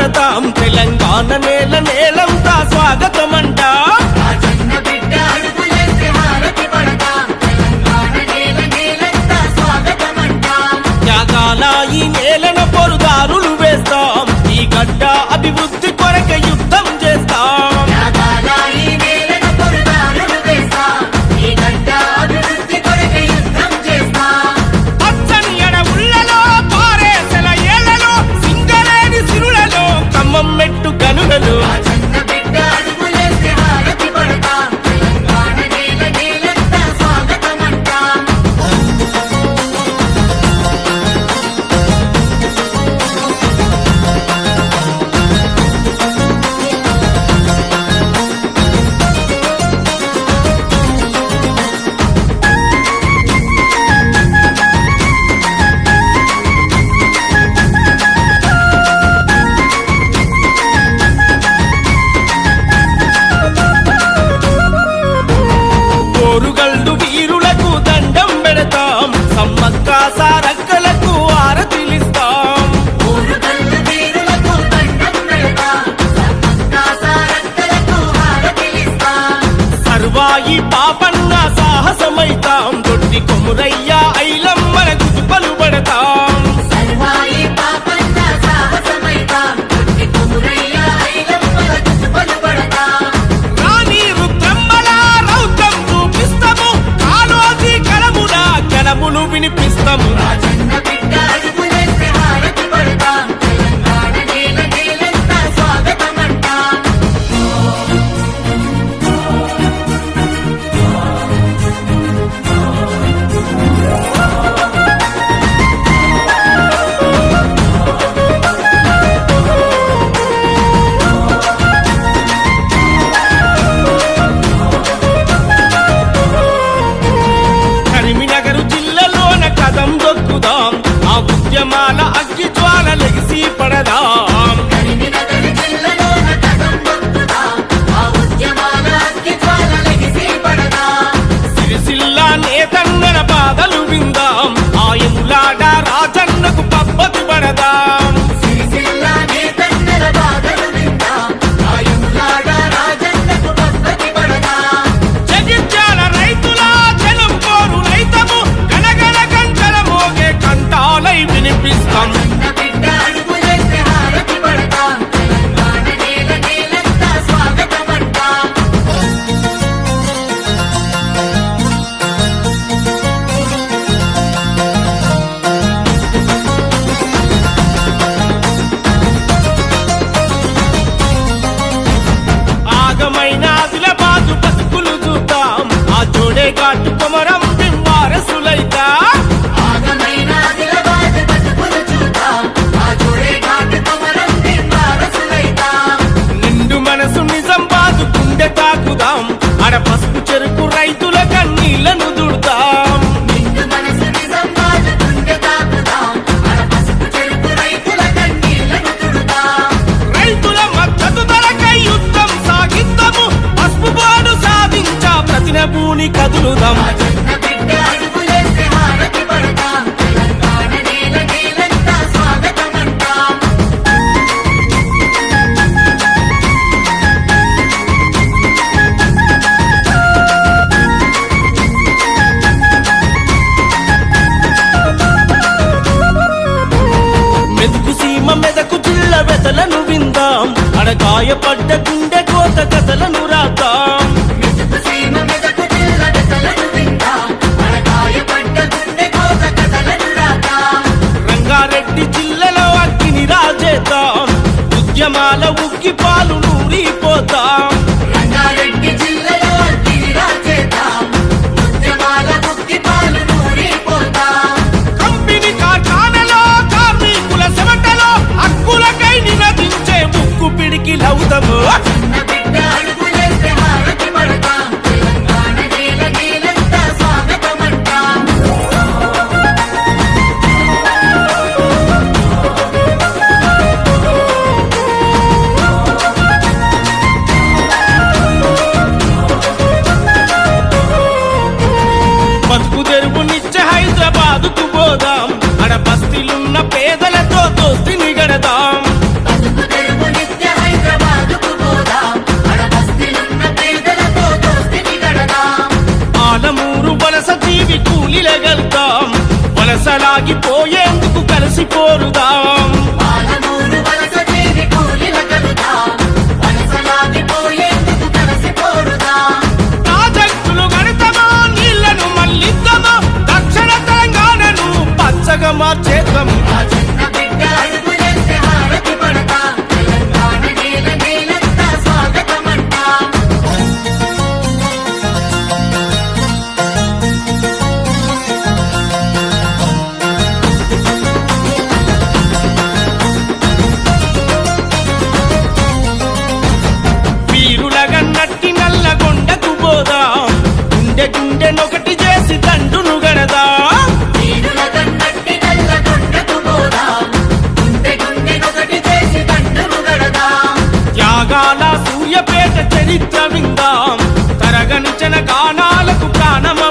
మాట్లాడతాం తెలంగాణ నేల నేలంతా స్వాగతం. కరువాయి పాపన్న సాహసమైతాం. దొడ్డి కొమురయ్యా ఐలమ్మల గుజు పలుబడతాం. ఉద్యమాల అగ్గి జ్వాల లెగిసి పడదా? காட்டு குமரம் திவ்வார నిండు మనసు నిజం బాదు గుండె తాకుదాం. అడ పసుపు చెరుకు గాయపడ్డ గుండె Vamos కానాలకు ప్రాణమ?